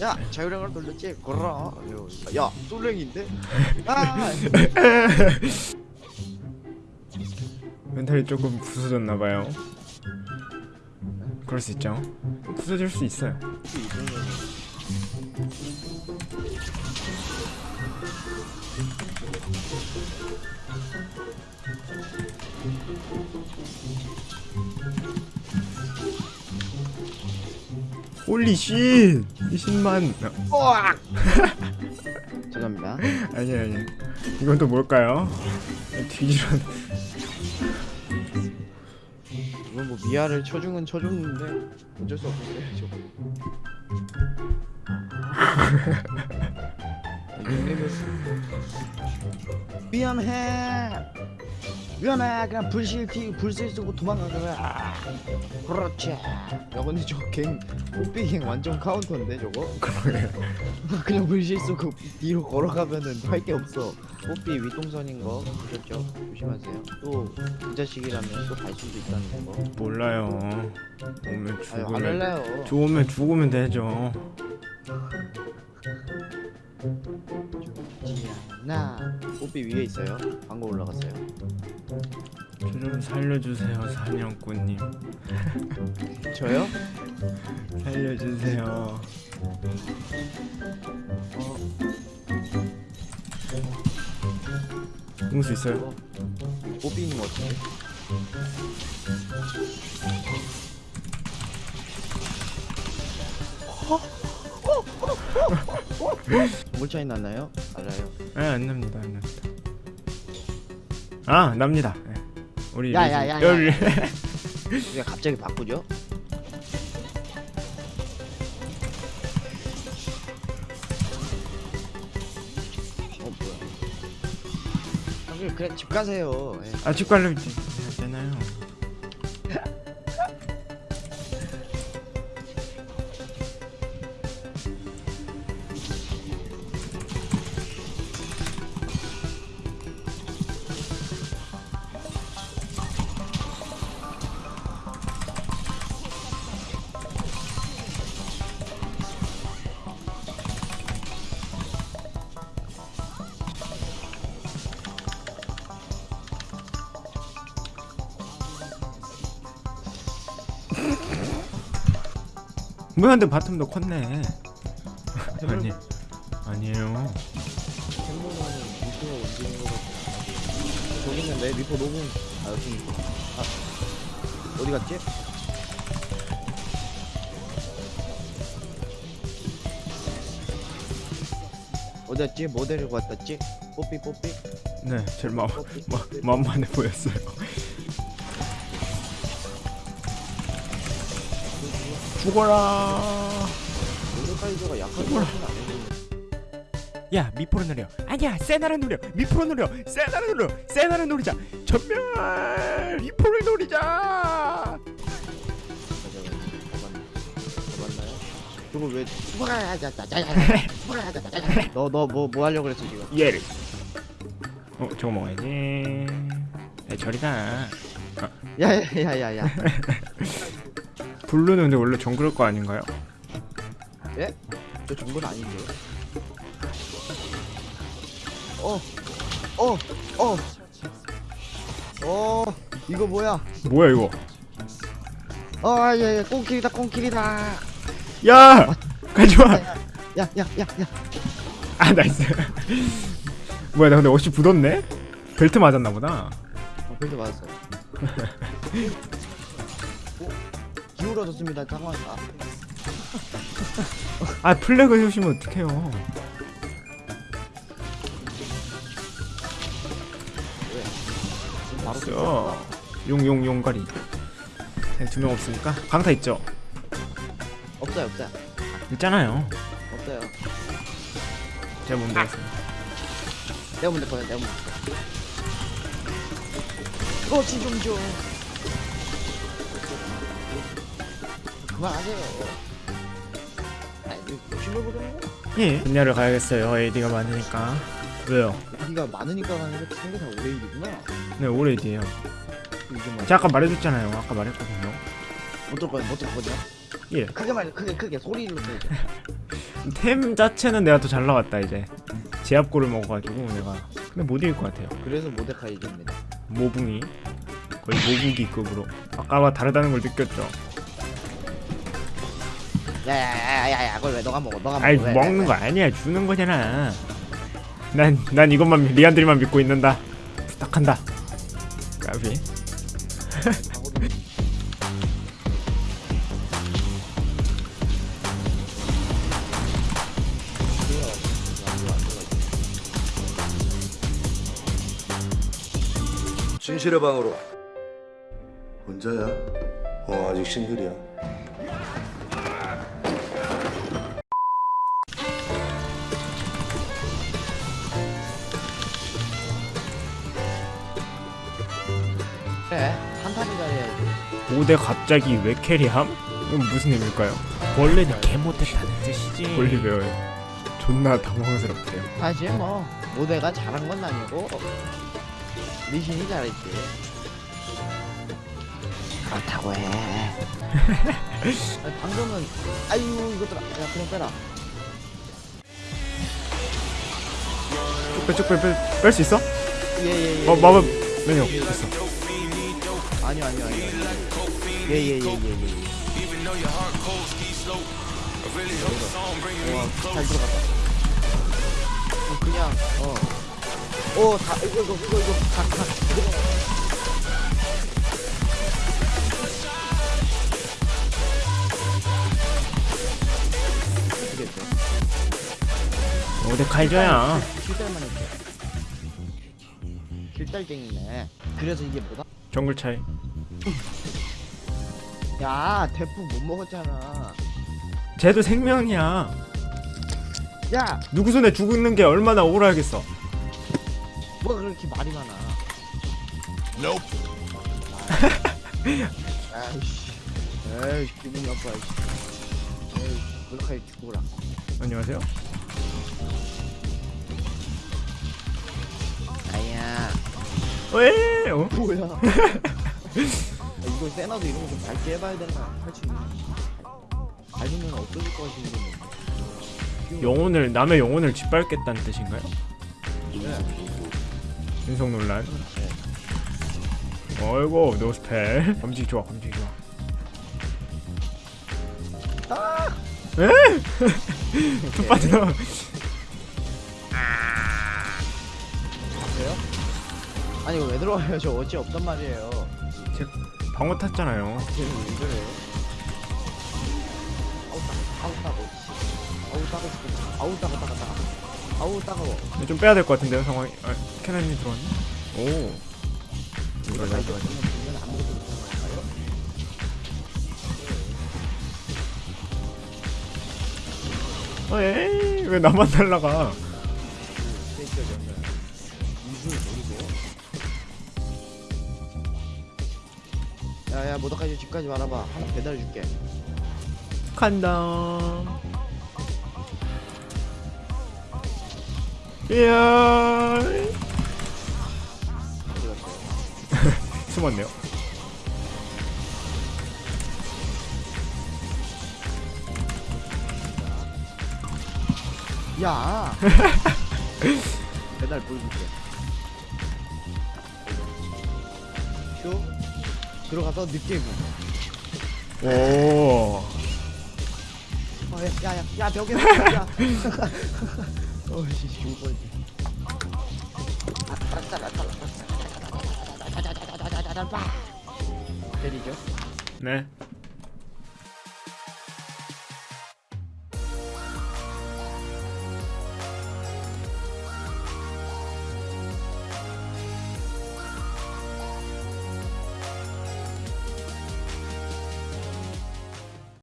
야 자유량을 돌렸지? 걸어라. 야 솔랭인데? 아! 멘탈이 조금 부서졌나봐요. 그럴 수 있죠. 부서질 수 있어요 쉿! 20만. 으악 죄송합니다. 아니 아니. 이건 또 뭘까요? 뒤지런 이건 뭐 미아를 쳐중은 쳐줬는데 어쩔 수 없었어요 저거 닉네임을 미안해 미안해 그냥 불실 티 불실 쓰고 도망가 그래 그렇지. 야 근데 저갱 뽀삐갱 완전 카운터인데 저거? 그러게요 그냥 불실 쓰고 뒤로 걸어가면은 할 게 없어. 뽀삐 윗동선인 거 보셨죠? 조심하세요. 또 그 자식이라면 또 갈 수도 있다는 거. 몰라요. 오면 아유 안 죽으면 할래요. 좋으면 죽으면 되죠. 않아 뽀삐 위에 있어요. 방금 올라갔어요 저좀 살려주세요 사냥꾼님 저요? 살려주세요 어, 응수 있어요? 어. 뽀삐 있는 거 같은데 뭘 차이 났나요? 알아요 네안 납니다 안 납니다 아 납니다 네. 우리 야, 야, 야, 야, 열- 왜 갑자기 바꾸죠? 어 뭐야? 형님 그래 집 가세요. 예. 아 집갈려 되잖아요 뭐야 근데 바텀도 컸네 아니 아니에요 템모는 미포가 움직이는 거 같아. 저기 있는데 미포 녹음. 아 여기. 아 어디 갔지? 어디 갔지? 뭐 데리고 왔댔지? 뽀삐 뽀삐 네 제일 마, 마. 만만해 보였어요 죽어라. 거 같은 아니고. 야 미포로 노려. 아니야 세나를 노려. 미포로 노려. 세나를 노려. 세나를 노리자. 전멸! 미포를 노리자? 저거 왜 너너 뭐 뭐 하려고 그랬어 지금? 얘를. 어 저거 먹어야지. 야 저리가 야야야야야 블루는 근데 원래 정글일 거 아닌가요? 예? 저 정보는 아닌데. 어, 어, 어, 어, 이거 뭐야? 뭐야 이거 어, 예, 예, 꽁킬이다, 꽁킬이다. 야 가지마 야, 야, 야, 야. 아 나이스 뭐야 나 근데 옷이 굳었네? 벨트 맞았나 보다 어, 별도 맞았어요. 어, 기울어졌습니다, 상황. 아, 아 플래그 해주시면 어떡해요 바로 써 용용 용가리 두 명 없으니까 강타 있죠? 없어요, 없어요, 있잖아요 없어요. 제가 뭔데 했습니다 내가 먼저 거야, 내가 먼저. 이거 지좀 줘. 그만하세요. 아니, 욕심을 부리는 거. 예 분야를 가야겠어요 AD가 많으니까 왜요? 네가 많으니까 가는 게 생겨 다 오래 일이구나. 네 AD에요 이게 뭐 제가 아까 말해줬잖아요 아까 말했거든요 어쩔 거야, 어쩔 거냐? 예 크게 말, 크게 크게 소리로 내. 템 자체는 내가 더 잘 나왔다 이제 제압골을 먹어가지고 내가 근데 못 이길 것 같아요 그래서 모데카이저입니다. 모붕이 거의 모붕기급으로 아까와 다르다는 걸 느꼈죠 야야야야야, 그걸 왜 너가 먹어? 너가 먹어. 아이 왜, 먹는 왜, 거 아니야. 주는 거잖아. 난 난 이것만 리안드리만 믿고 있는다. 부탁한다. 까비. 진실의 방으로 혼자야? 어 아직 싱글이야 5대 갑자기 왜 캐리함? 이건 무슨 의미일까요? 원래는 개 못했다는 뜻이지 배워요 존나 당황스럽대요 사실 뭐 모데가 잘한 건 아니고 리신이 잘했지. 그렇다고 해. 아니, 방금은 아유 이것들아, 야 그냥 빼라. 쭉빼쭉빼뺄 수 있어? 예예예. 어 마법 메뉴 됐어 아니요 아니요 아니요. 예예예예 예. 예, 예. 와, 잘 들어갔다. 어, 그냥 어. 오, 다 이거 이거 이거 이거 다 다. 되겠죠. 5대 칼져야 길달만 했죠. 길달쟁이네. 그래서 이게 뭐다? 정글 차이 야, 대포 못 먹었잖아. 쟤도 생명이야 야, 누구 손에 죽는 게 얼마나 억울하겠어 뭐가 그렇게 말이 많아? 아이씨, 에이 기분이 나빠. 이씨. 에이, 물카이 죽어라. 안녕하세요 아야, 왜? 어? 뭐야? 아, 이거 세나도 이런 거 좀 밝게 해봐야 되나? 할수 있는. 밝으면 없어질 것 같은 데 영혼을 남의 영혼을 짓밟겠다는 뜻인가요? 네. 인성 논란 어이구 노스펠 감지 좋아 감지 좋아 에? 툭 빠져? 아니 이거 왜 들어와요? 저 어찌 없단 말이에요. 방어 탔잖아요 쟤는 왜 그래요? 아우 따, 아우 따가워. 아우 죽겠다. 아우 따가 따가 따가. 아우 따가워. 근데 좀 빼야 될 것 같은데요 상황이 아, 캐나님 들어왔네 오 이거 다 이거? 어, 에이 왜 나만 날라가 야야 모더까지 집까지 말아봐. 하나 배달해 줄게. 간다 이야? 숨었네요 야. 배달 보여줄게. 쇼 들어가서 늦게 구. 오 어, 야, 야, 야, 야, 벽에 야. 어, 씨, 죽을 뻔했지. 때리죠. 네